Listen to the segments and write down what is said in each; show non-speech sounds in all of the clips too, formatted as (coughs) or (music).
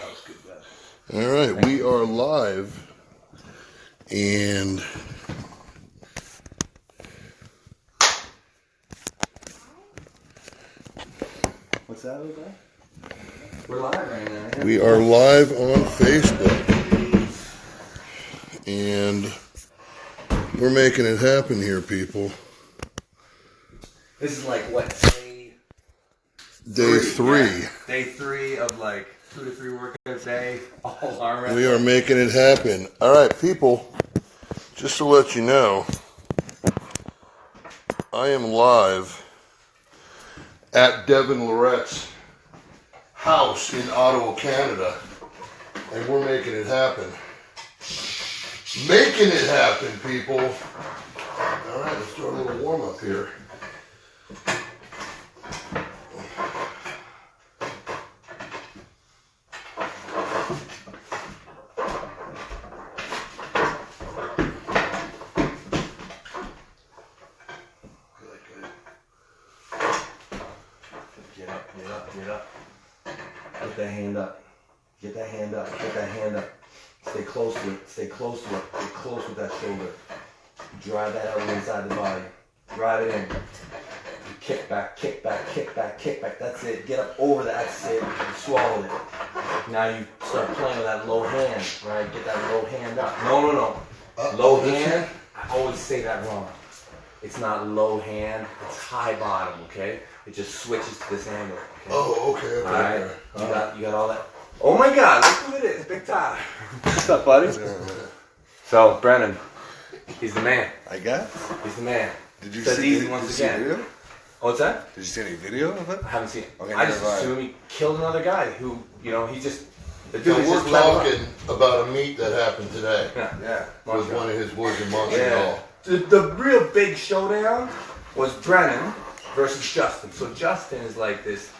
All right, we are live, and What's that, guy? We're live right now. yeah. we are live on Facebook, and we're making it happen here, people. This is like what day Day three. yeah. Day three of like two to three workouts a day. All (laughs) arm We are making it happen. All right, people. Just to let you know, I am live at Devon Loret's house in Ottawa, Canada, and we're making it happen. Making it happen, people. All right, let's do a little warm up here. Good, good. Get up, get up, get up. Get that hand up. Get that hand up. Get that hand up. Stay close to it. Stay close to it. Get close with that shoulder. Drive that elbow inside the body. Drive it in. Kick back, kick back, kick back, kick back. That's it. Get up over that. That's it. You swallowed it. Now you start playing with that low hand, right? Get that low hand up. No, no, no. Uh, Low hand. I always say that wrong. It's not low hand. It's high bottom. Okay. It just switches to this angle. Okay? Oh, okay, okay. All right. okay. You got you got all that. Oh my God! Look who it is, Big Ty. What's up, buddy? So Brennan, he's the man. I guess. He's the man. Did you Says see, easy did, once you see again. a video? Oh, what's that? Did you see any video of it? I haven't seen it. Okay, I just mind. assume he killed another guy who, you know, he just the dude is we're just level up. talking about a meet that happened today Yeah. Yeah. with Montreal. one of his boys in Yeah. Montreal. The, the real big showdown was Brennan versus Justin. So Justin is like this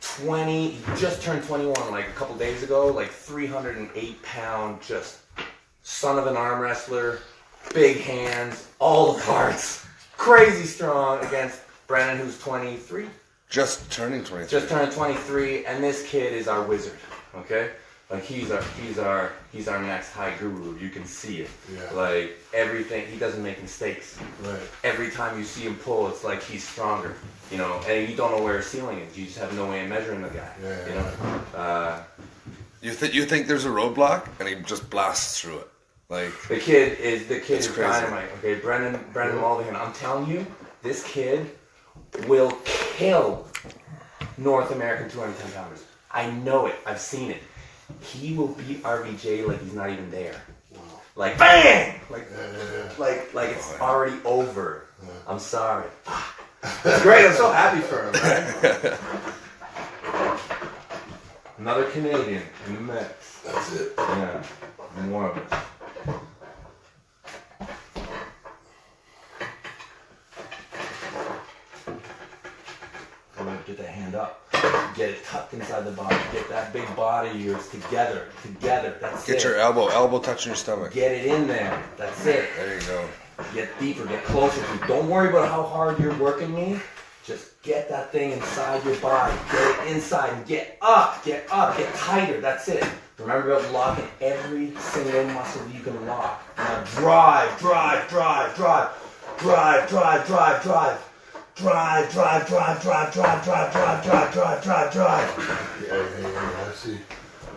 20, just turned 21 like a couple days ago, like 308 pound, just son of an arm wrestler, big hands, all the parts, crazy strong against Brennan who's 23, Just turning 23. just turned 23, and this kid is our wizard, okay? Like he's our he's our he's our next high guru. You can see it. Yeah. Like everything, he doesn't make mistakes. Right. Every time you see him pull, it's like he's stronger. You know, and you don't know where his ceiling is. You just have no way of measuring the guy. Yeah, You know, uh, You think you think there's a roadblock and he just blasts through it, like the kid is the kid is crazy. dynamite. Okay, Brendan Brendan Mulligan. I'm telling you, this kid will kill North American 210 pounders. I know it. I've seen it. He will beat RVJ like he's not even there. Like bang! Like Yeah, yeah, yeah. like like it's oh, already over. I'm sorry. (laughs) It's great. I'm so happy for him, man. (laughs) Another Canadian in the mix. That's it. Yeah, more of it. Go ahead, Get that hand up. Get it tucked inside the body. Get that big body of yours together. Together. That's it. get it. your elbow, elbow touching your stomach. Get it in there. That's it. There you go. Get deeper, get closer to. Don't worry about how hard you're working me. Just get that thing inside your body. Get it inside and get up, get up, get tighter. That's it. Remember about locking every single muscle you can lock. Now drive, drive, drive, drive, drive, drive, drive, drive. Drive, drive, drive, drive, drive, drive, drive, drive, drive, drive, drive. Yeah, yeah, yeah, I see.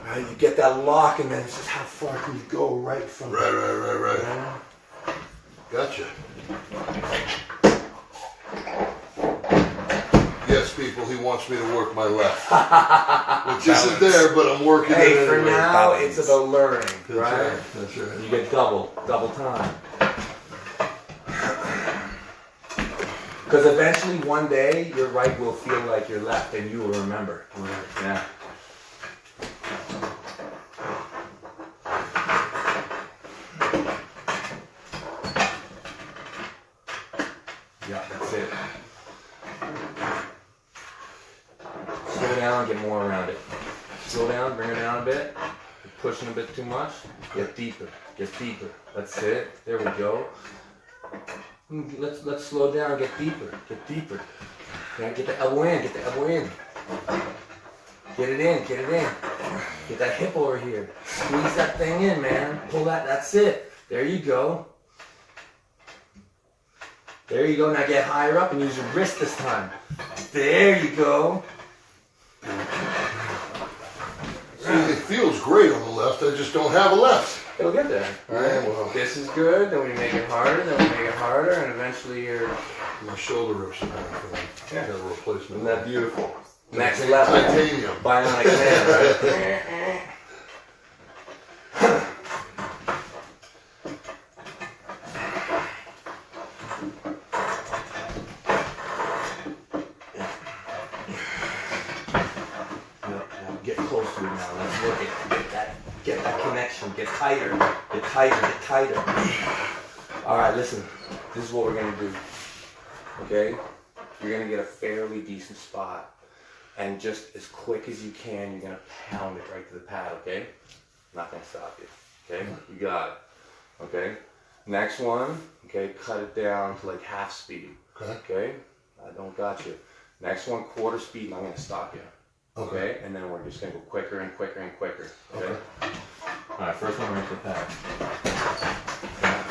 Right, you get that lock and then it's just how far can you go right from Right, right, right, right. there. Gotcha. Yes, people, he wants me to work my left. (laughs) Which isn't there, but I'm working Hey, it for anyway. now, it's about learning, That's right? right. That's right. You get double, double time. Because eventually, one day, your right will feel like your left, and you will remember. Yeah. Yeah, that's it. Slow down, get more around it. Slow down, bring it down a bit. You're pushing a bit too much. Get deeper, get deeper. That's it. There we go. Mm, Let's let's slow down, get deeper, get deeper. Okay, get the elbow in, get the elbow in. Get it in, get it in. Get that hip over here. Squeeze that thing in, man. Pull that. That's it. There you go. There you go. Now get higher up and use your wrist this time. There you go. See, it feels great on the left. I just don't have a left. It'll get there. Yeah, well, This is good. Then we make it harder. Then we make it harder, and eventually you're. my shoulder rips are back. I Yeah. got a replacement. Isn't that beautiful? Next Titan- level. Titanium. Bionic man, right? (laughs) Yep, yep, Get close to it now. Let's work it. Get that, get that connection. Get tighter. Get tighter. Get tighter. All right, listen. This is what we're gonna do. Okay? You're gonna get a fairly decent spot, and just as quick as you can, you're gonna pound it right to the pad. Okay? Not gonna stop you. Okay? You got it. Okay? Next one. Okay? Cut it down to like half speed. Okay. Okay? I don't got you. Next one, quarter speed, and I'm gonna stop you. Okay. Okay? And then we're just gonna go quicker and quicker and quicker. Okay? Okay. Alright, first one right to the pad.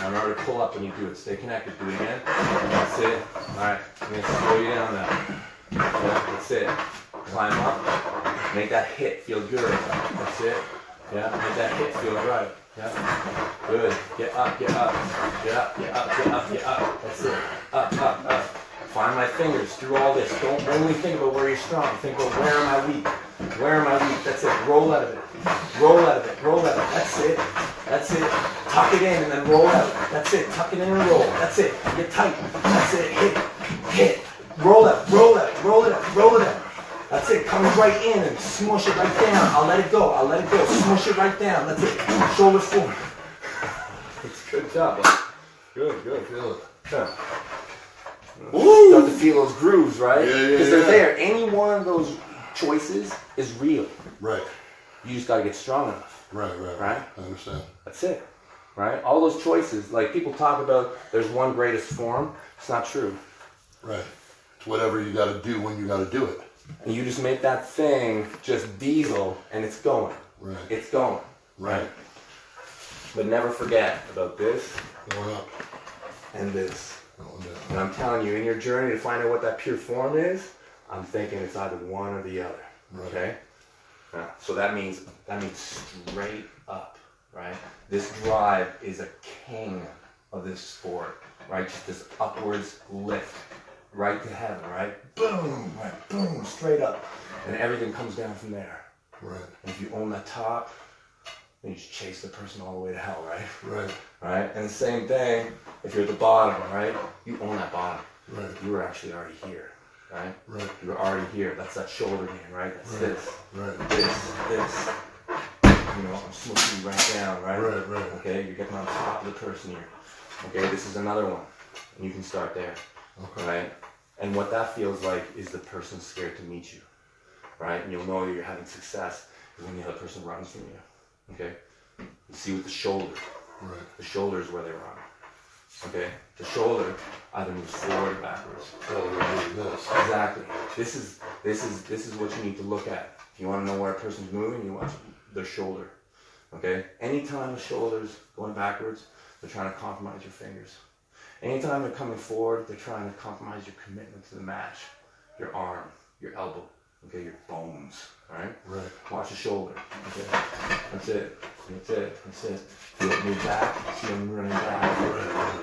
Now remember to pull up when you do it. Stay connected. Do it again. That's it. Alright, I'm gonna slow you down now. That's it. Climb up. Make that hit feel good. That's it. Yeah, make that hit feel right. Yeah. Good. Get up, get up. Get up, get up, get up, get up. That's it. Up, up, up. Find my fingers through all this. Don't only think about where you're strong. Think about where am I weak? Where am I weak? That's it. Roll out of it. Roll out of it. Roll out of it. That's it. That's it. Tuck it in and then roll out. That's it. Tuck it in and roll. That's it. Get tight. That's it. Hit. Hit. Roll out. Roll out. Roll it up. Roll it out. That's it. Come right in and smush it right down. I'll let it go. I'll let it go. Smush it right down. That's it. Shoulders forward. It's good job. bud. Good, good. Feel it. Yeah. Start to feel those grooves, right? Yeah, yeah, Because they're yeah. there. Any one of those choices is real. Right. You just gotta get strong enough. Right. Right. Right. I understand. That's it. Right? All those choices, like people talk about there's one greatest form. It's not true. Right. It's whatever you got to do when you got to do it. And you just make that thing just diesel and it's going. Right. It's going. Right. But never forget about this Going up. and this. Going down. And I'm telling you, in your journey to find out what that pure form is, I'm thinking it's either one or the other. Right. Okay? Yeah, so that means that means straight up, right? This drive is a king of this sport, right? Just this upwards lift, right to heaven, right? Boom, right, boom, straight up, and everything comes down from there. Right. And if you own that top, then you just chase the person all the way to hell, right? Right. Right? And the same thing if you're at the bottom, right? You own that bottom. Right. You were actually already here, right? Right. You were already here. That's that shoulder game, right? That's Right. this, Right. this, this. You know, I'm smoothing you right down, right? Right, right. Okay, you're getting on top of the person here. Okay, this is another one. And you can start there, Okay. right? And what that feels like is the person scared to meet you, right? And you'll know you're having success when the other person runs from you. Okay? You see with the shoulder. Right. The shoulder is where they run. Okay? The shoulder either moves forward or backwards. Oh, this. Exactly. This is this is this is what you need to look at. If you want to know where a person's moving, you watch their shoulder. Okay? Anytime the shoulder's going backwards, they're trying to compromise your fingers. Anytime they're coming forward, they're trying to compromise your commitment to the match. Your arm, your elbow, okay, your bones. Alright? Right. Watch the shoulder. Okay. That's it. That's it. That's it. Feel it move back. See them running back.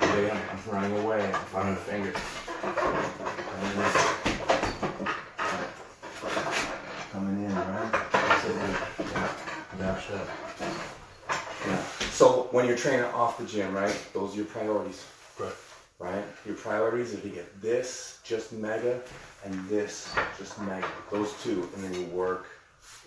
Okay, I'm, I'm running away. I'm finding the fingers. And then Coming in, right? That's it. Yeah. Dash that. Yeah. So when you're training off the gym, right? Those are your priorities, Right. Right? Your priorities are to get this just mega and this just mega. Those two, and then you work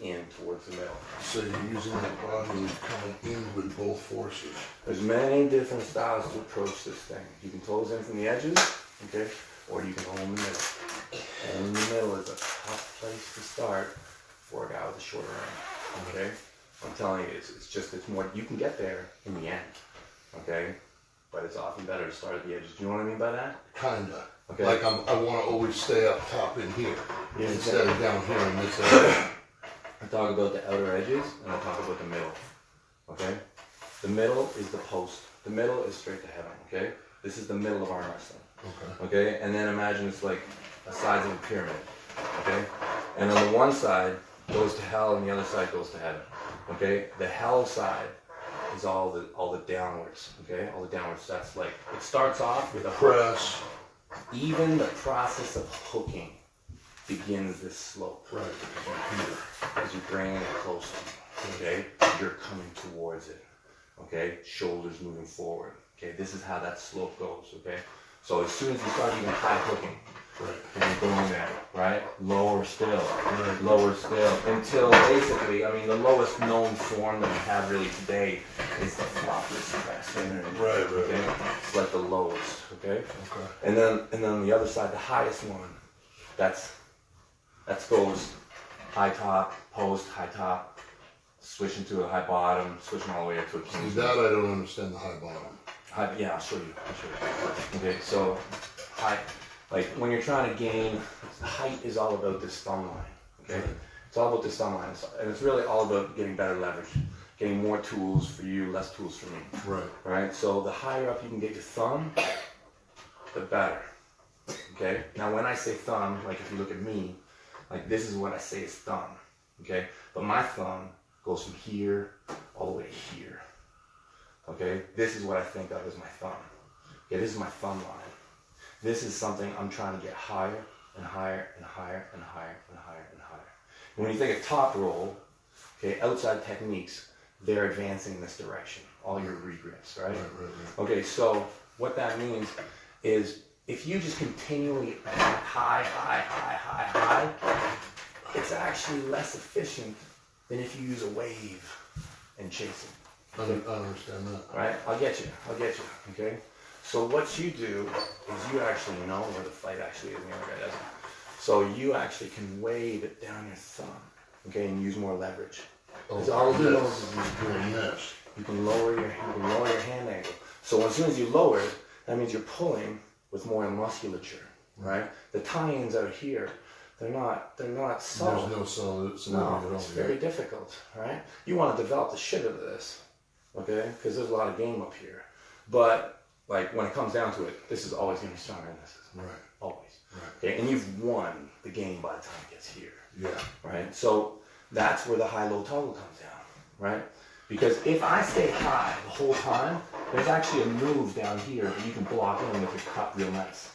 in towards the middle. So you're using the body coming in with both forces. There's many different styles to approach this thing. You can close in from the edges, okay, or you can go in the middle. And in the middle is a tough place to start for a guy with a shorter arm, okay? I'm telling you, it's, it's just, it's more, you can get there in the end, okay? But it's often better to start at the edges. Do you know what I mean by that? Kinda. Okay. Like I'm, I want to always stay up top in here Yeah, instead of down here in this (coughs) area. I talk about the outer edges and I talk about the middle. Okay? The middle is the post. The middle is straight to heaven. Okay? This is the middle of arm wrestling. Okay. Okay? And then imagine it's like the sides of a pyramid. Okay? And on the one side goes to hell and the other side goes to heaven. Okay? The hell side is all the all the downwards. Okay? All the downwards. That's like it starts off with a hook. Press. Even the process of hooking begins this slope Right. as you bring it closer. Okay, you're coming towards it. Okay, shoulders moving forward. Okay, this is how that slope goes. Okay, so as soon as you start even high hooking, Right. and you're going there, right? Lower still, Right. lower still, until basically, I mean, the lowest known form that we have really today is the floppers press. Right, right, Okay, right. it's like the lowest. Okay. Okay. And then and then on the other side, the highest one, that's that goes high top, post, high top, switching to a high bottom, switching all the way up to a king. that I don't understand the high bottom. High, yeah, I'll show you. I'll show you. Okay, so high, like when you're trying to gain height is all about this thumb line. Okay, Right. it's all about this thumb line, It's- and it's really all about getting better leverage, getting more tools for you, less tools for me. Right. Right? So the higher up you can get your thumb, the better. Okay? Now when I say thumb, like if you look at me, like this is what I say is thumb. Okay? But my thumb goes from here all the way here. Okay? This is what I think of as my thumb. Okay, this is my thumb line. This is something I'm trying to get higher and higher and higher and higher and higher and higher. And when you think of top roll, okay, outside techniques, they're advancing in this direction. All your regrips, right? Right, right, right. Okay, so what that means is if you just continually high, high, high, high, high, it's actually less efficient than if you use a wave and chase it. I don't, I don't understand that. Right? I'll get you. I'll get you. Okay. So what you do is you actually know where the fight actually is, and the other guy doesn't. So you actually can wave it down your thumb, okay, and use more leverage. Because Oh, all he knows is He's doing this. you can lower your you can lower your hand angle. So as soon as you lower it, that means you're pulling with more musculature, right? The tie-ins out here, they're not they're not subtle. There's no solid, No, at all. it's very difficult, right? You want to develop the shit out of this, okay? Because there's a lot of game up here. But like when it comes down to it, this is always going to be stronger than this. Right. Always. Right. Okay, and you've won the game by the time it gets here, Yeah. right? So that's where the high-low toggle comes down, right? Because if I stay high the whole time, there's actually a move down here that you can block in with your cut real nice.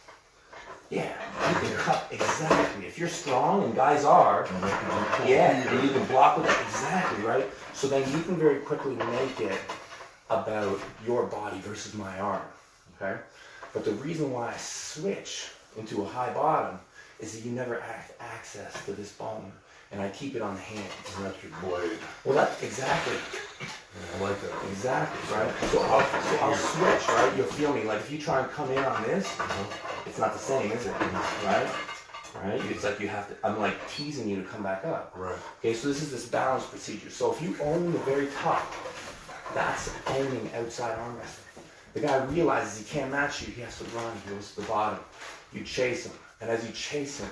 Yeah, you can cut exactly. If you're strong, and guys are, yeah, and you can block with it exactly, right? So then you can very quickly make it about your body versus my arm, okay? But the reason why I switch into a high bottom is that you never have access to this bone, and I keep it on the hand. And that's your blade. Well, that's exactly, Yeah, I like that. exactly, right? So I'll, so I'll switch, right? You'll feel me. Like if you try and come in on this, uh-huh. it's not the same, is it? Right? Right? It's like you have to, I'm like teasing you to come back up. Right. Okay, so this is this balance procedure. So if you own the very top, that's owning outside arm wrestling. The guy realizes he can't match you, he has to run, he goes to the bottom. You chase him, and as you chase him,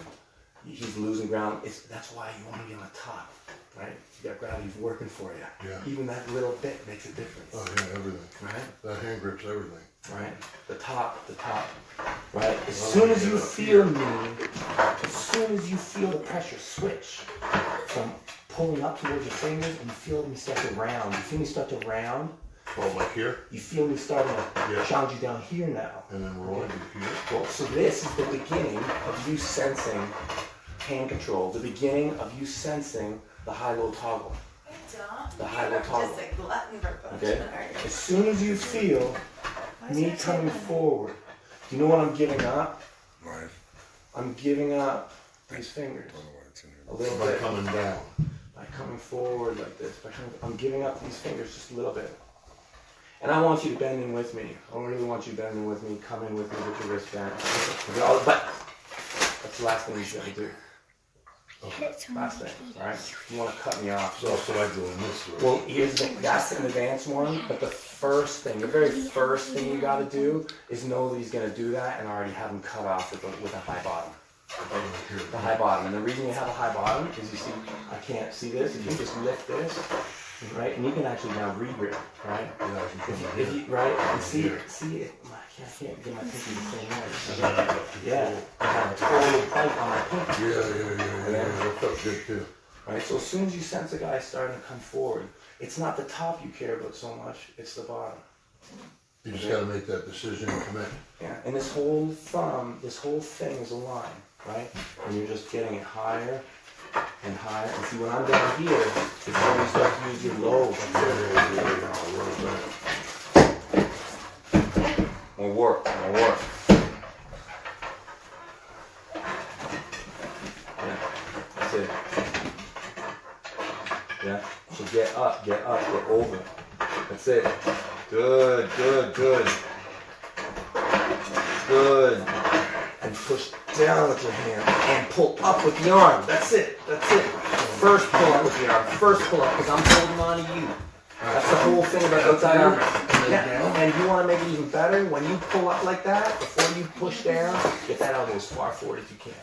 he's losing ground. It's, that's why you want to be on the top, right? You got gravity working for you. Yeah. Even that little bit makes a difference, Oh, yeah, everything. right? That hand grip's everything. right? The top, the top, right? As soon as you feel me, as soon as you feel the pressure switch from pulling up towards your fingers and you feel me start to round, you feel me start to round, Oh, like here? you feel me starting to Yeah. challenge you down here now. And then rolling to here? Well, so this is the beginning of you sensing hand control, the beginning of you sensing the high-low toggle. I don't. The high-low toggle. just a glutton Okay? punishment, aren't you? As soon as you feel me coming something- forward, do you know what I'm giving up? Right. I'm giving up these fingers Don't know why it's in here. a little By bit coming down. by coming forward like this. By coming, I'm giving up these fingers just a little bit. And I want you to bend in with me. I really want you to bend in with me. Come in with me with your wrist bent. But that's the last thing you should do. Last thing, all right? You want to cut me off. So, so I go in this way. Well, here's the. That's an advanced one, but the first thing, the very first thing you got to do is know that he's going to do that and already have him cut off with a, with a high bottom. The high bottom, and the reason you have a high bottom is you see, I can't see this, if you just lift this, right, and you can actually now re-grip, right? If you, if you, right, and see, see it, I can't, I can't get my pinky the same way. Yeah, I have a total bite on my pinky. Yeah, yeah, yeah, yeah, yeah, that felt good too. Right, so as soon as you sense a guy starting to come forward, it's not the top you care about so much, it's the bottom. You just gotta make that decision and commit. Yeah, and this whole thumb, this whole thing is a line, right? And you're just getting it higher and. And see, when I'm down here, it's when you start to use your lobe. More work, more work. Yeah, that's it. Yeah, so get up, get up, get over. That's it. Good, good, good. Good. Down with your hand and pull up with the arm. That's it. That's it. First pull up with the arm. First pull up because I'm holding on to you. That's the whole thing about outside arm. Yeah. And you want to make it even better when you pull up like that before you push down. Get that elbow as far forward as you can.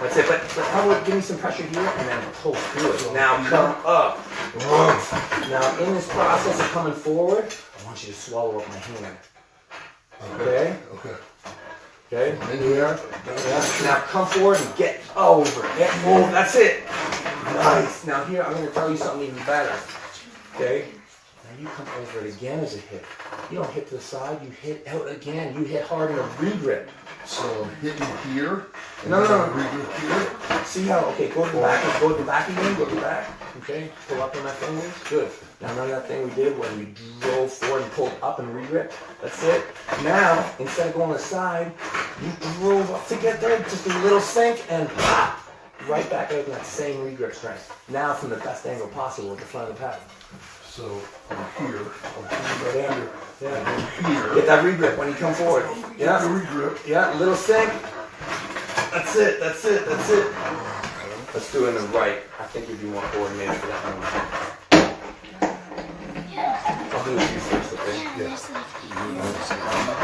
That's it. But, but how about give me some pressure here and then pull through it. Now come up. Now in this process of coming forward, I want you to swallow up my hand. Okay. Okay. Okay. In here. Yeah. Now come forward and get over. Get over. That's it. Nice. Now here I'm going to tell you something even better. Okay. Now you come over it again as a hit. You don't hit to the side. You hit out again. You hit hard in a re-grip. So hitting here. and No, no, no. regrip here. See how? Okay. Go to the back. Go to the back again. Go to the back. Okay. Pull up on my fingers. Good. Now remember that thing we did when we drove forward and pulled up and re-grip? That's it. Now instead of going to the side, you drove up to get there, just a little sink and pop, right back out in that same re-grip strength. Now from the best angle possible at the front of the pad. So I'm here. Right under. Yeah. Here. Get that re-grip when you come forward. Get the Yeah. regrip. Yeah. Little sink. That's it. That's it. That's it. Let's do it in the right. I think you'd be more coordinated for that one. I'll do it with you first, okay?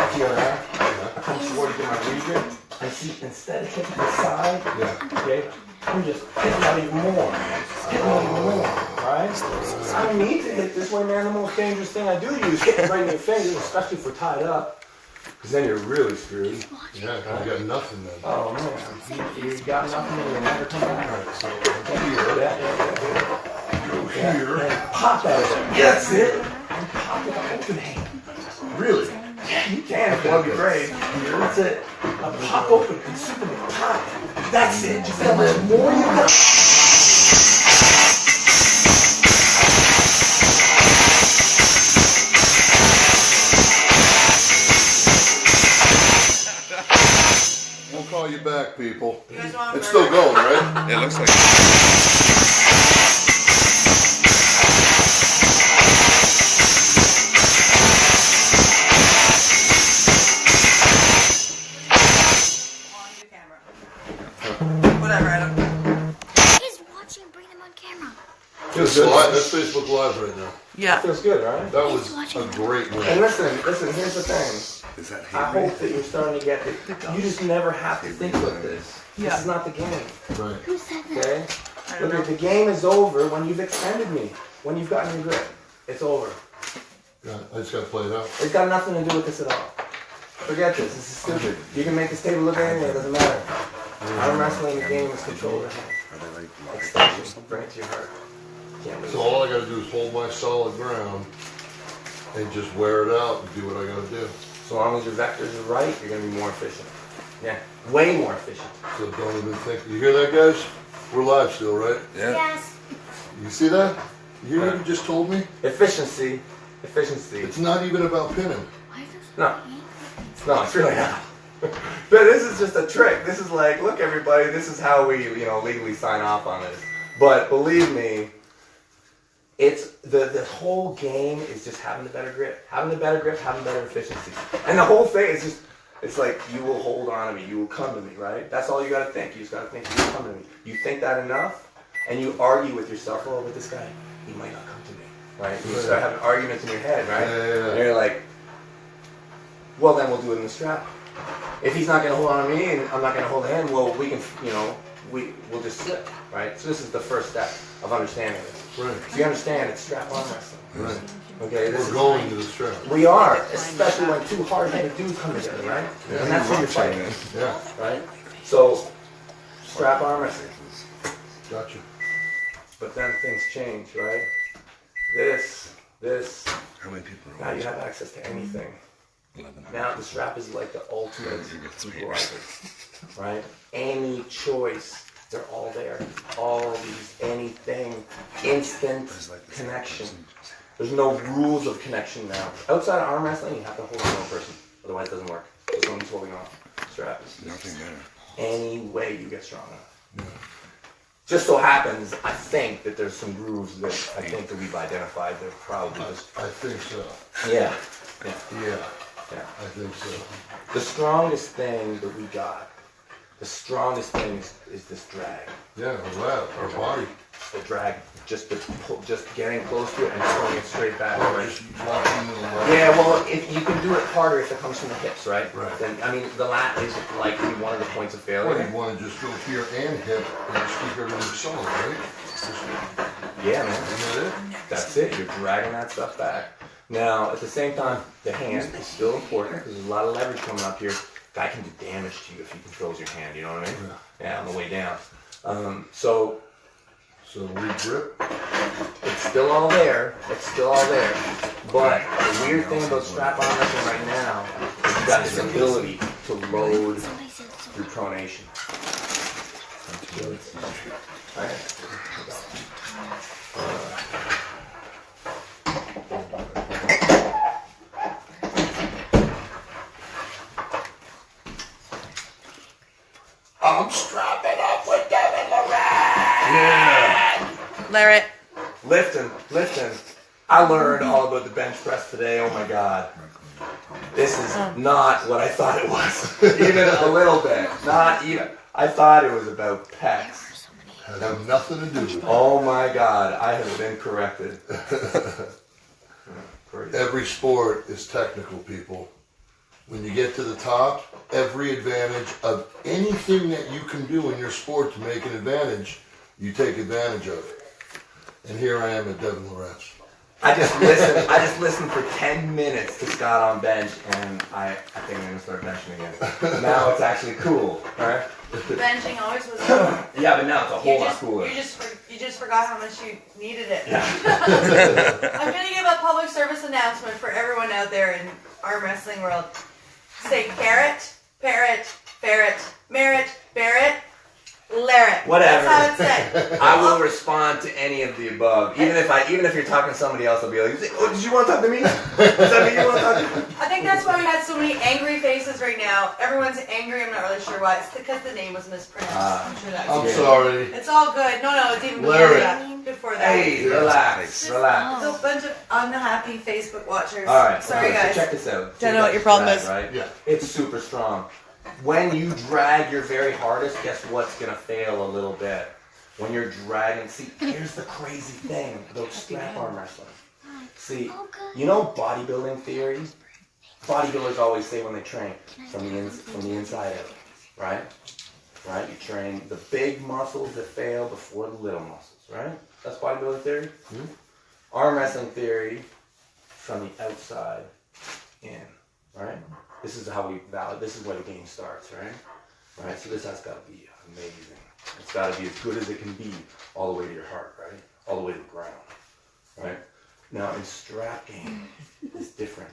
Up here, huh? I come forward to get my re-grip. And see, instead of hitting the side, Yeah. okay, I'm just hitting out even more. Hitting out even more, right? I don't need to hit this way, man. The most dangerous thing I do to you is hitting right in your fingers, especially if we're tied up. Because then you're really screwed. Yeah, 'cause you got nothing then. Oh, man. You, you got nothing and you'll never come back. So Yeah, here. yeah, yeah, yeah. Here. And pop at it. Yeah, that's it. And pop with an open hand. Really? Yeah, you can if you want to be brave. That's it. A pop open and Superman pop. That's it. Just how much more you got. Call people. You guys want It's still going, right? (laughs) It looks like. on? Whatever, I don't. He's watching. Bring them on camera. Feels That's, live, good. that's Facebook Live right now. Yeah. Feels good, right? That was a great And listen, listen, here's the thing. Is that I hope that you're starting to get it. You just never have to think about this. This is not the game, Right. Who said that? okay? I don't Look, know. the game is over when you've extended me. When you've gotten your grip. It's over. Yeah, I just gotta play it out. It's got nothing to do with this at all. Forget this. This is stupid. You can make this table look anything. It doesn't matter. Arm wrestling, the game is controlled. Are they like Extension. Bring it to your heart. So all I gotta do is hold my solid ground and just wear it out and do what I gotta do. So long as your vectors are right, you're gonna be more efficient. Yeah, way more efficient. So don't even think. You hear that, guys? We're live still, right? Yeah. Yes. You see that? You hear what you just told me? Efficiency, efficiency. It's not even about pinning. Why does No. No, it's really not. (laughs) but this is just a trick. This is like, look, everybody, this is how we, you know, legally sign off on this. But believe me, it's the the whole game is just having the better grip, having the better grip, having better efficiency, and the whole thing is just. It's like you will hold on to me, you will come to me, right? That's all you gotta think. You just gotta think you will come to me. You think that enough, and you argue with yourself. Oh, with this guy, he might not come to me, right? You start having arguments in your head, right? Yeah, yeah, yeah. And you're like, well, then we'll do it in the strap. if he's not gonna hold on to me and I'm not gonna hold him, well, we can, you know, we we'll just slip, right? So this is the first step of understanding this. Right. So you understand it's strap on wrestling. Right. Okay, this We're going to the strap. we are, especially when two hard-headed dudes come together, right? And that's what you're fighting, Yeah, right? So strap arm wrestling. gotcha. But then things change, right? This, this, How many people are now you have access to anything. Eleven. Now the strap is like the ultimate You got three. equalizer, right? Any choice, they're all there. All these, anything, instant connection. There's no rules of connection now. Outside of arm wrestling, you have to hold on a person, otherwise it doesn't work. So someone's holding on straps. Nothing there. Any way you get strong enough. Just so happens, I think that there's some grooves that I think that we've identified. They're probably just I think so. yeah, yeah, Yeah, yeah. I think so. The strongest thing that we got, the strongest thing is, is this drag. Yeah, oh, well, that, our body. The drag, just the pull, just getting close to it and pulling it straight back. Oh, right? Just the. Yeah, well, if you can do it harder if it comes from the hips, right? Right. Then I mean, the lat is likely one of the points of failure. Well, you wanna just go here and hip and just keep everything solid, right? Just- Yeah, man. Isn't that it? That's it. You're dragging that stuff back. Now, at the same time, the hand is still important because there's a lot of leverage coming up here. Guy can do damage to you if he controls your hand. You know what I mean? Yeah, on the way down. Um, so So we grip, it's still all there. It's still all there. But the weird thing about strap on wrestling right now is you got this ability to load through pronation. Right? I'm strapping up with Devon Lorette. yeah, Larry. Lifting, lifting. I learned all about the bench press today. Oh my god. This is oh. not what I thought it was. (laughs) even a little bit. Not even. I thought it was about pecs. has nothing to do with it. Oh my god, I have been corrected. (laughs) Every sport is technical, people. When you get to the top, every advantage of anything that you can do in your sport to make an advantage, you take advantage of. it. And here I am at Devon Loretz. I just listened. I just listened for ten minutes to Scott on bench, and I, I think I'm gonna start benching again. Now it's actually cool, right? Benching always was. (coughs) Yeah, but now it's a whole You lot cooler. you just you just forgot how much you needed it. Yeah. (laughs) I'm gonna give a public service announcement for everyone out there in arm wrestling world. Say carrot, parrot, ferret, merit, Barrett, Larratt. Whatever. That's how it's said. (laughs) I will respond to any of the above, even if I, even if you're talking to somebody else, I'll be like, "Oh, did you want to talk to me? Does that mean you want to talk to me?" (laughs) I think that's why we had so many angry faces right now. Everyone's angry. I'm not really sure why. It's because the name was mispronounced. Ah. I'm sure that's I'm it. sorry. It's all good. No, no, it's even before Larry. that. Before that. Hey, relax, relax. There's a bunch of unhappy Facebook watchers. All right, Sorry, okay, so guys. check this out. Don't know what your problem drag, is. Right? Yeah. It's super strong. When you drag your very hardest, guess what's gonna fail a little bit? When you're dragging, see, here's the crazy thing about strap arm wrestling. See, you know bodybuilding theory? Bodybuilders always say when they train, from the, ins from the inside out, right? Right? You train the big muscles that fail before the little muscles, right? That's bodybuilding theory. Hmm? Arm wrestling theory, from the outside in, right? This is how we valid. This is where the game starts, right? Right. So this has got to be amazing. It's got to be as good as it can be, all the way to your heart, right? All the way to the ground, right? Now in strap game, it's different,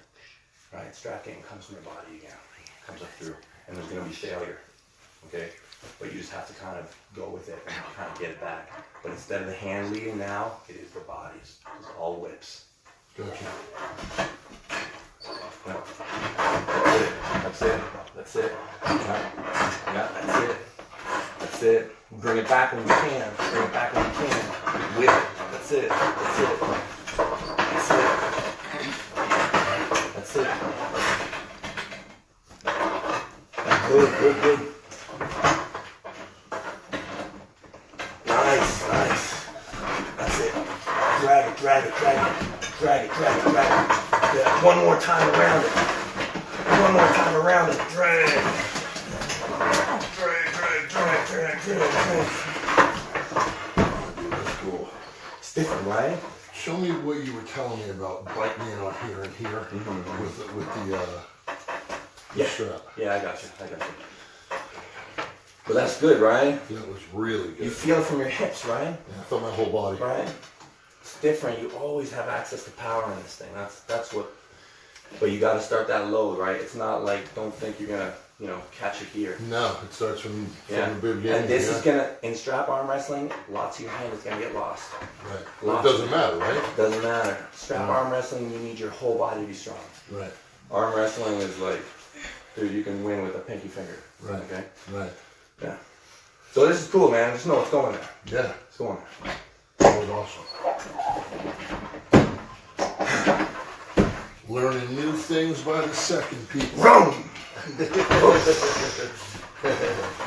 right? Strap game comes from your body again, comes up through, and there's gonna be failure, okay? But you just have to kind of go with it and kind of get it back. But instead of the hand leading now, it is the bodies. It's all whips. Gotcha. That's it. That's it. Yeah. Yeah, that's it. That's it. Bring it back when you can. Bring it back when you can. Whip it. That's it. That's it. That's it. That's it. Good, good, good. Nice, nice. That's it. Drag it, drag it, drag it. Drag it, drag it, drag it. Yeah, one more time around it. One more time around it. Drag. That's cool. It's different, right? Show me what you were telling me about biting in on here and here with the, uh, the Yeah. strap. Yeah, I got you. I got you. But that's good, right? That was really good. You feel it from your hips, right? Yeah, I felt my whole body. Right? It's different. You always have access to power in this thing. That's that's what. But you got to start that load, right? It's not like don't think you're gonna, you know, catch it here. No, it starts from, Yeah. from the beginning. And this yeah. is gonna in strap arm wrestling. Lots of your hand is gonna get lost. Right. Lots It doesn't matter, right? Doesn't matter. Strap Yeah. arm wrestling, you need your whole body to be strong. Right. Arm wrestling is like, dude, you can win with a pinky finger. Right. Okay. Right. Yeah. So this is cool, man. Just know it's going there. Yeah. It's going there. That was awesome. Learning new things by the second, people. Boom! (laughs)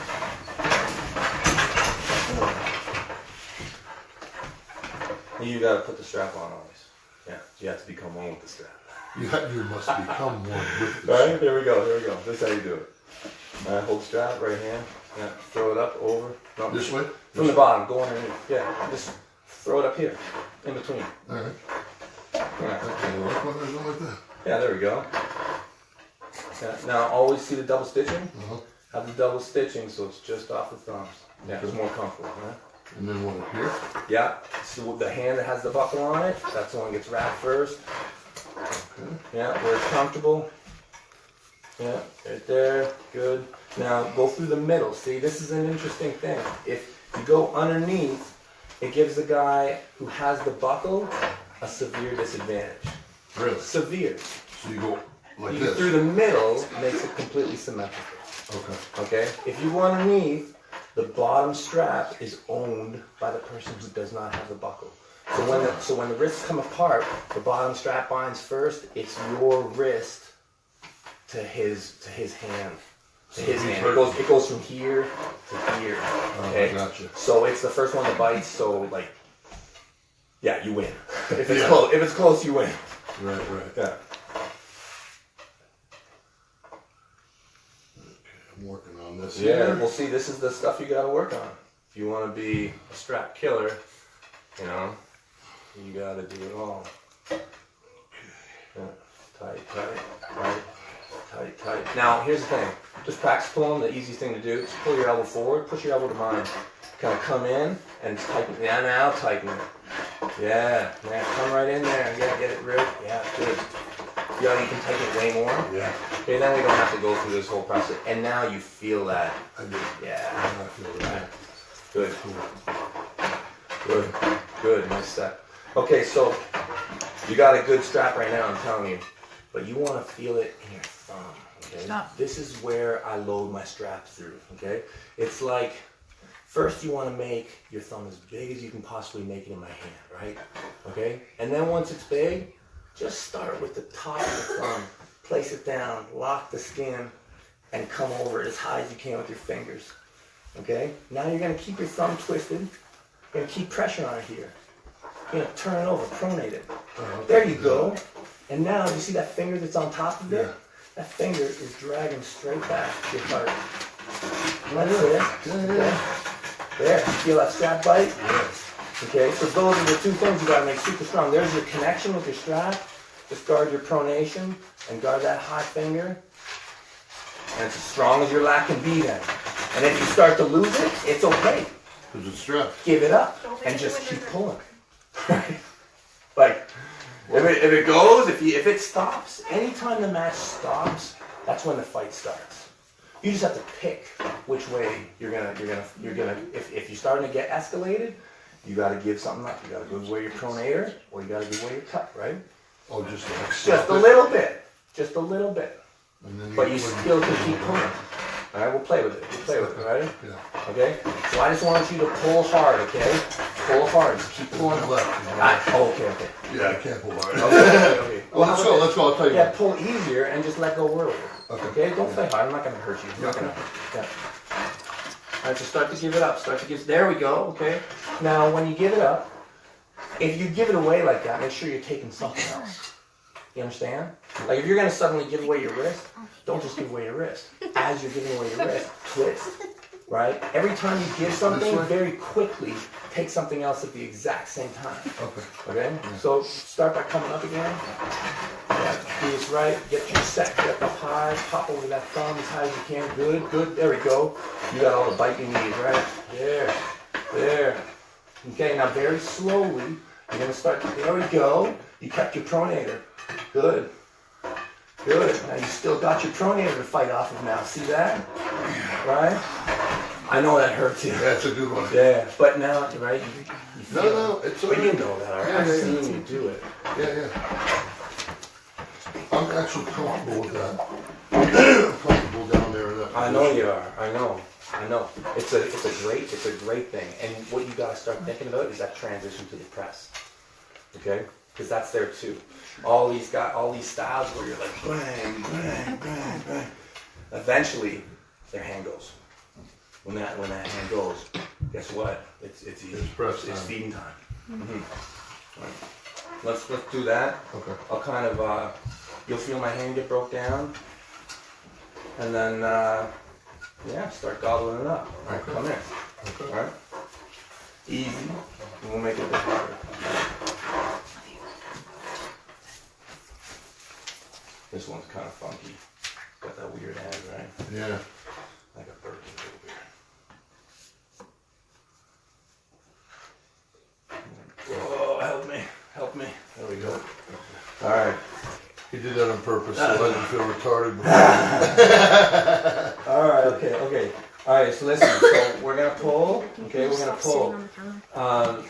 You gotta put the strap on always. Yeah, you have to become one with the strap. You, you must become one with All this. right, here we go, here we go. This is how you do it. All right, hold the strap, right hand. Yeah, throw it up, over. No, This way? From the bottom, go underneath. Yeah, just throw it up here, in between. All right. Yeah, Okay, like what I go like that. yeah there we go. Yeah, now always see the double stitching. Uh-huh. Have the double stitching so it's just off the thumbs. Yeah, it's more comfortable, huh? And then one here. Yeah, so the hand that has the buckle on it, that's the one that gets wrapped first. Yeah, where it's comfortable. Yeah, right there, good. Now go through the middle. See, this is an interesting thing. If you go underneath, it gives the guy who has the buckle a severe disadvantage. Really? Severe. So you go like You this. through the middle, makes it completely symmetrical. Okay. Okay? If you go underneath, the bottom strap is owned by the person who does not have the buckle. So when the, so when the wrists come apart, the bottom strap binds first. It's your wrist to his to his hand. To his hand. It goes it goes from here to here. Oh, okay. gotcha. So it's the first one that bites. So like, yeah, you win. (laughs) If it's Yeah. close, if it's close, you win. Right, right. Yeah. I'm working on this Yeah, here. well, see, this is the stuff you got to work on. If you want to be a strap killer, you know, you got to do it all. Yeah. Tight, tight, tight, tight, tight. Now, here's the thing. Just practice pulling. The easiest thing to do is pull your elbow forward, push your elbow to mine. Kind of come in and tighten. Yeah, now tighten it. Yeah, yeah, come right in there. Yeah, get it real. Yeah, good. Yeah, you can take it way more. Yeah, Okay, then we don't have to go through this whole process. And now you feel that. I do. Yeah. I feel that. Good. Good. Good. Nice step. Okay, so you got a good strap right now, I'm telling you. But you want to feel it in your thumb. Okay? Stop. This is where I load my strap through. Okay? It's like first you want to make your thumb as big as you can possibly make it in my hand, right? Okay? And then once it's big, just start with the top of the thumb. Place it down, lock the skin, and come over as high as you can with your fingers. Okay? Now you're gonna keep your thumb twisted. You're gonna keep pressure on it here. You're gonna turn it over, pronate it. Oh, there you go. And now you see that finger that's on top of it? Yeah. That finger is dragging straight back to your heart. That's it. Okay. There. Feel that strap bite? Yes. Okay, so those are the two things you gotta make super strong. There's your connection with your strap. Just guard your pronation and guard that high finger. And it's as strong as your lat can be then. And if you start to lose it, it's okay. Because it's strapped. Give it up and just keep pulling. Right? (laughs) like if it, if it goes, if you, if it stops, anytime the match stops, that's when the fight starts. You just have to pick which way you're gonna you're gonna you're gonna if, if you're starting to get escalated, you gotta give something up. You gotta give away your pronator or you gotta give away your cut, right? Oh, just like Just a little bit. Just a little bit. But you when- still can keep pulling. Alright, we'll play with it. We'll play with it, right? Yeah. Okay? So I just want you to pull hard, okay? Pull hard. Just keep pulling. Left. Ah, oh, okay, okay. Yeah, I can't pull hard. Okay, okay, okay. (laughs) Well, let's go, let's go, I'll tell you. Yeah, pull easier and just let go earlier. Okay. Okay? Don't play hard. I'm not gonna hurt you. I'm not gonna. Yeah. Alright, so start to give it up. Start to give. There we go. Okay. Now, when you give it up, if you give it away like that, make sure you're taking something else. You understand? Like if you're gonna suddenly give away your wrist, oh, don't just give away your wrist. As you're giving away your wrist, twist. right? Every time you give something, very quickly take something else at the exact same time. Okay. Okay? So start by coming up again. Yeah, do right. Get your set. Get up high. Pop over that thumb as high as you can. Good, good. There we go. You got all the bite you need, right? There. There. Okay, now very slowly, you're gonna start. There we go. You kept your pronator. Good. Good. Now you still got your pronator to fight off of now. See that? Right? I know that hurts you. That's a good one. Yeah, but now, right? You, you No, feel no, it. it's But you know that? Yeah, I've yeah, yeah. seen you do it. Yeah, yeah. I'm actually comfortable with that. I'm (clears throat) comfortable down there in that. I know you are. I know. I know. It's a it's a great it's a great thing. And what you gotta start thinking about is that transition to the press. Okay? Because that's there too. All these got all these styles where you're like bang, bang, bang, bang. Eventually, their hand goes. When that when that hand goes, guess what? It's it's easy. It's press It's time. feeding time. Mhm. Right. Let's let's do that. Okay. I'll kind of, uh, you'll feel my hand get broke down. And then, uh, yeah, start gobbling it up. All right, Okay. come here. Okay. All right? Easy. We'll make it a bit harder. This one's kind of funky. Got that weird hand, right? Yeah. Like a bird. a little weird. Oh, help me. Help me. There we go. All right. He did that on purpose so I didn't feel retarded. Before. (laughs) All right, okay, okay. All right, so listen. So we're gonna pull. Okay, we're gonna pull. on the counter. Um,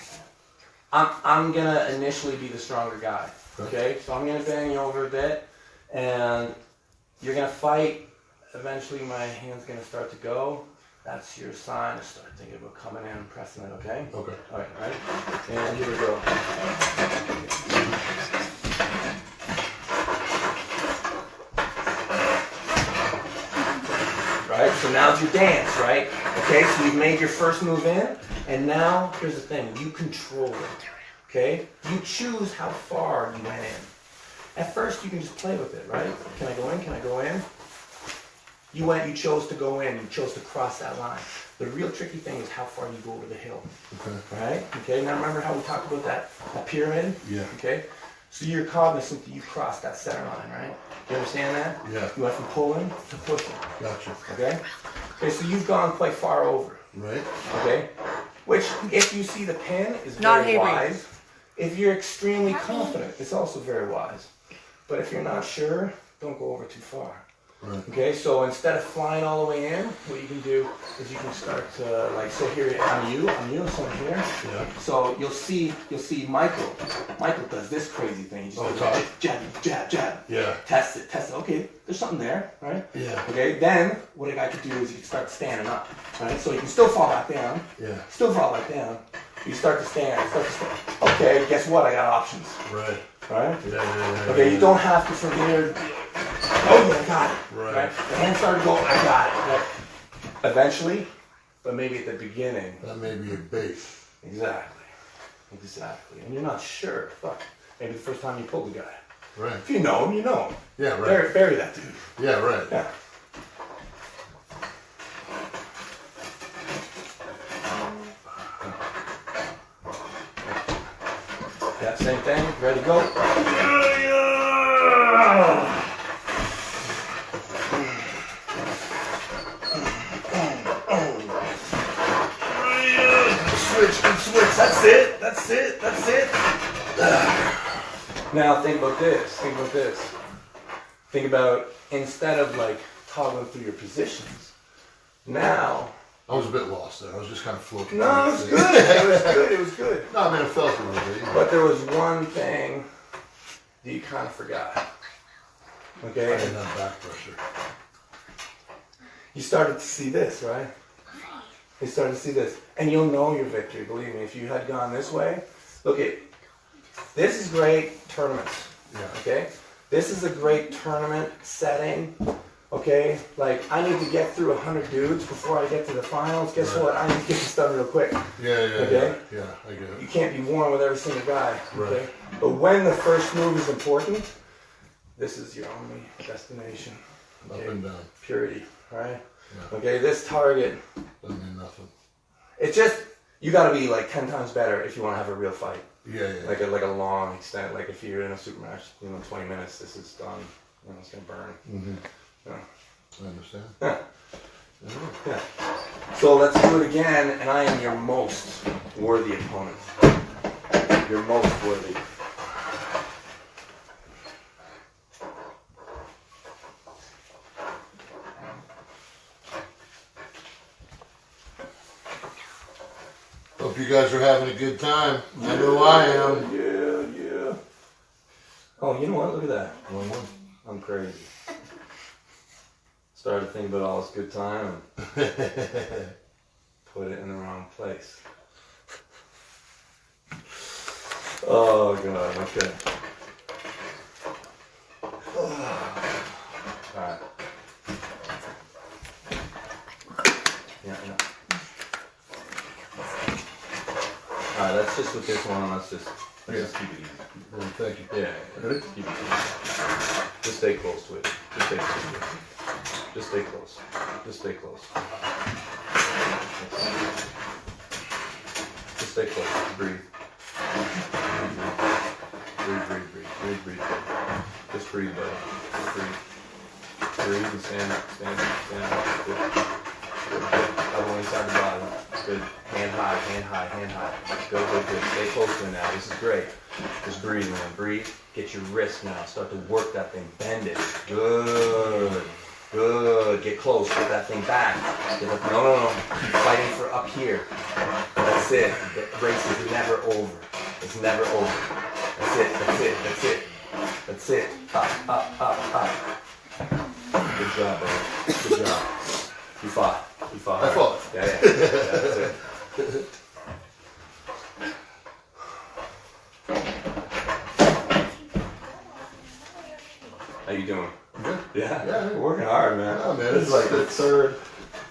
I'm I'm gonna initially be the stronger guy. Okay, so I'm gonna bang you over a bit, and you're gonna fight. Eventually, my hand's gonna start to go. That's your sign to start thinking about coming in and pressing it. Okay. Okay. All right, all right. And here we go. Right, so now it's your dance, right? Okay, so you've made your first move in, and now here's the thing: you control it. Okay, you choose how far you went in. At first, you can just play with it, right? Can I go in? Can I go in? You went, you chose to go in, you chose to cross that line. The real tricky thing is how far you go over the hill. Okay. Right? Okay, now remember how we talked about that, that pyramid? Yeah. Okay? So you're cognizant that you crossed that center line, right? You understand that? Yeah. You went from pulling to pushing. Gotcha. Okay? Okay, so you've gone quite far over. Right? Okay? Which, if you see the pin, is Not very Avery. wise. If you're extremely confident, it's also very wise. But if you're not sure, don't go over too far. Right. Okay, so instead of flying all the way in, what you can do is you can start to like so here I'm you, I'm you, so I'm here. Yeah. So you'll see you'll see Michael. Michael does this crazy thing. He oh, just Oh, goes jab, jab, jab. Yeah. Test it, test it. Okay, there's something there, right? Yeah. Okay, then what a guy could do is you can start standing up, right? So you can still fall back down, Yeah. still fall back down. You start to stand, start to stand. Okay, guess what? I got options, Right. right? Yeah, yeah, yeah. Okay, you don't have to from here. Oh, yeah, I got it. Right. The hand started going. I got it. Right? Eventually, but maybe at the beginning. That may be a base. Exactly. Exactly. And you're not sure. Fuck. Maybe the first time you pulled the guy. Right. If you know him, you know him. Yeah, right. Bury, bury that dude. Yeah, right. Yeah. Same thing. Ready to go. Switch, good switch. That's it. That's it. That's it. Now think about this. Think about this. Think about instead of like toggling through your positions. Now, I was a bit lost there. I was just kind of floating. no, it was good. It was good. It was good. No, I mean, I felt a little bit. But there was one thing that you kind of forgot. I Okay, didn't have back pressure. you started to see this, right? You started to see this, and you'll know your victory. Believe me, if you had gone this way, look at this is great tournaments. Yeah. Okay, this is a great tournament setting. Okay, like I need to get through hundred dudes before I get to the finals. Guess Right. what? I need to get this done real quick. Yeah, yeah, Okay. yeah. Yeah, I get it. You can't be warm with every single guy. Okay? Right. But when the first move is important, this is your only destination. Up and down. Purity, right? Yeah. Okay, this target, Doesn't mean nothing. it's just you got to be like ten times better if you want to have a real fight. Yeah, yeah. Like a like a long extent. Like if you're in a super match, you know, twenty minutes, this is done. You know, it's gonna burn. hmm Yeah. I understand. Yeah. Yeah. Yeah. So let's do it again, and I am your most worthy opponent. Your most worthy. Hope you guys are having a good time. I know I am. Yeah, yeah. Oh, you know what? Look at that. One, one. I'm crazy. Started thinking about all this good time and put it in the wrong place. Oh god, okay. (sighs) Alright. Yeah, yeah. Alright, let's just with this one, let's just let's just keep it easy. Well, thank you. Yeah, Ready? keep it easy. Just stay close to it. Just stay close to it. Just stay close. Just stay close. Just stay close. Breathe. Breathe, breathe, breathe, breathe, breathe. Just breathe, buddy. Just breathe. Breathe and stand up, stand up, stand up. Good. Good, good. Elbow inside the body. Good. Hand high, hand high, hand high. Good, good, good. Stay close to it now. This is great. Just breathe, man. Breathe. Get your wrist now. Start to work that thing. Bend it. Good. Good. Get close. Get that thing back. Up. No, no, no. Keep fighting for up here. That's it. The race is never over. It's never over. That's it. That's it. That's it. That's it. Up, up, up, up. Good job, bro. Good job. You fought. You fought. I fought. Yeah, yeah. yeah that's it. How you doing? Good. Yeah, Yeah. We're working hard, man. Yeah, man, This is like the third.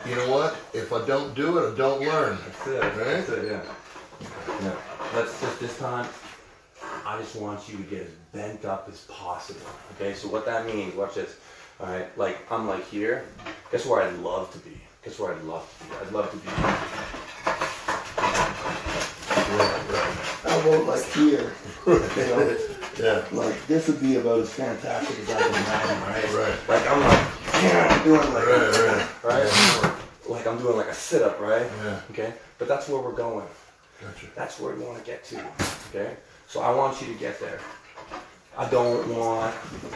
You know what? If I don't do it, I don't learn. That's it. Right? That's it. Yeah. Yeah. Let's just this time. I just want you to get as bent up as possible. Okay. So what that means? Watch this. All right. Like I'm like here. Guess where I'd love to be? Guess where I'd love to be? I'd love to be. Elbow like here. (laughs) You know, Yeah. like this would be about as fantastic as I can imagine, right? Right. Like I'm like, yeah, I'm doing like, Right, right. right? Like I'm doing like a sit up, right? Yeah. Okay. But that's where we're going. Gotcha. That's where we want to get to. Okay? So I want you to get there. I don't want,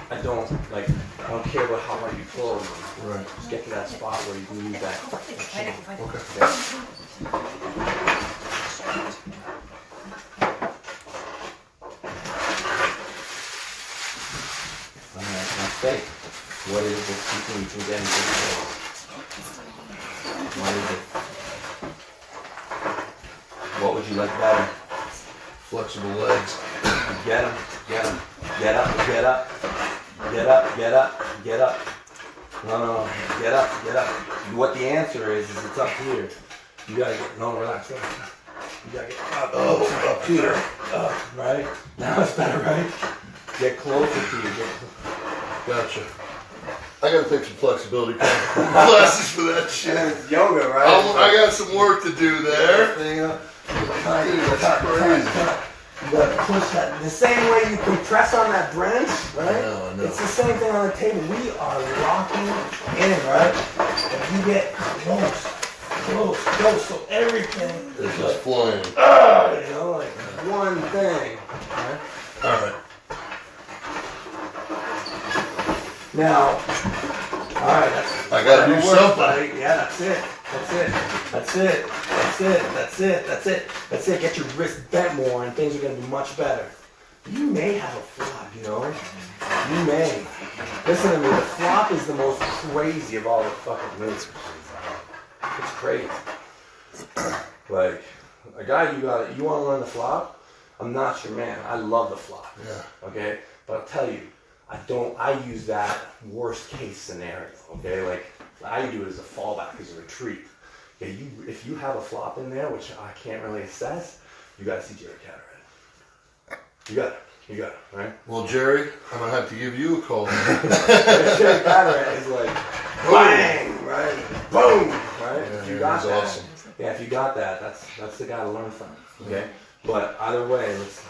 I don't, like, I don't care about how hard you pull. Right. Just get to that spot where you can use that. Okay. Okay? Alright, think. What is it keeping you from getting to the place? What is it? What would you like better? Flexible legs. Get him, get him. Get up, get up. Get up, get up, get up. No, no, no. Get up, get up. What the answer is, is it's up here. You gotta get, no, relax, relax. You gotta get up, oh, up here. Up, right? Now it's better, right? Get closer to you. Get, Gotcha. I gotta take some flexibility (laughs) classes for that shit. it's yoga, right? I'll- I got some work to do there. Thing up. Dude, that's crazy. You gotta push that the same way you compress on that branch, right? I know, I know. It's the same thing on the table. We are locking in, right? If you get close, close, close, so everything is just like, flying. ah, you know, like one thing. Right? All right. Now, all right, I gotta do something. buddy. Yeah, that's it. That's it. That's it. That's it. That's it. That's it. That's it. Get your wrist bent more, and things are gonna be much better. You may have a flop, you know. You may. Listen to me. The flop is the most crazy of all the fucking moves. It's crazy. Like a guy, you got. You want to learn the flop? I'm not your man. I love the flop. Yeah. Okay, but I'll tell you, I don't. I use that worst case scenario. Okay, like I do it as a fallback, as a retreat. Okay, you if you have a flop in there, which I can't really assess, you got to see Jerry Cadorette. You got it. You got it. Right? Well, Jerry, I'm gonna have to give you a call. (laughs) Jerry Cadorette is like bang, right? Boom, right? if you Yeah, got that's that, awesome. yeah, if you got that, that's that's the guy to learn from. Okay, but either way, let's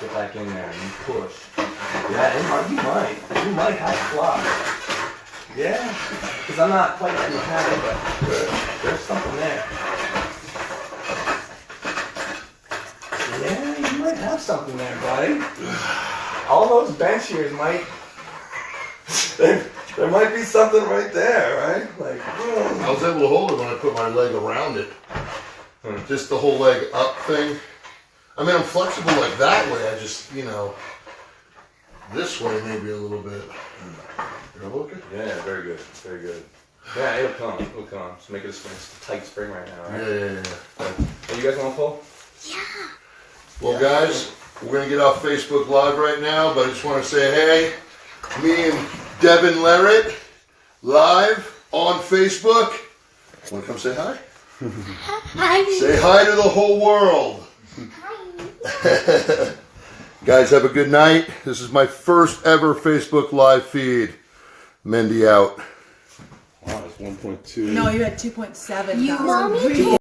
get back in there and push. Yeah, it might, you might, you might have fluff. Yeah, because I'm not quite that mechanic, but there's something there. Yeah, you might have something there, buddy. All those bench shears might. (laughs) There, there might be something right there, right? Like, mm. I was able to hold it when I put my leg around it. Just the whole leg up thing. I mean, I'm flexible like that way. I just, you know, this way maybe a little bit. You're okay? yeah, very good, very good. Yeah, it'll come, it'll come. Just make it a spring, it's a tight spring right now, Yeah, right? yeah, yeah. Are you guys want to pull? Yeah. Well, guys, we're gonna get off Facebook Live right now, but I just want to say, hey, me and Devon Larratt live on Facebook. Want to come say hi? (laughs) Hi. Say hi to the whole world. (laughs) Guys, have a good night. This is my first ever Facebook Live feed. Mendy out. Wow, it's 1.2. No, you had 2.7. You mommy.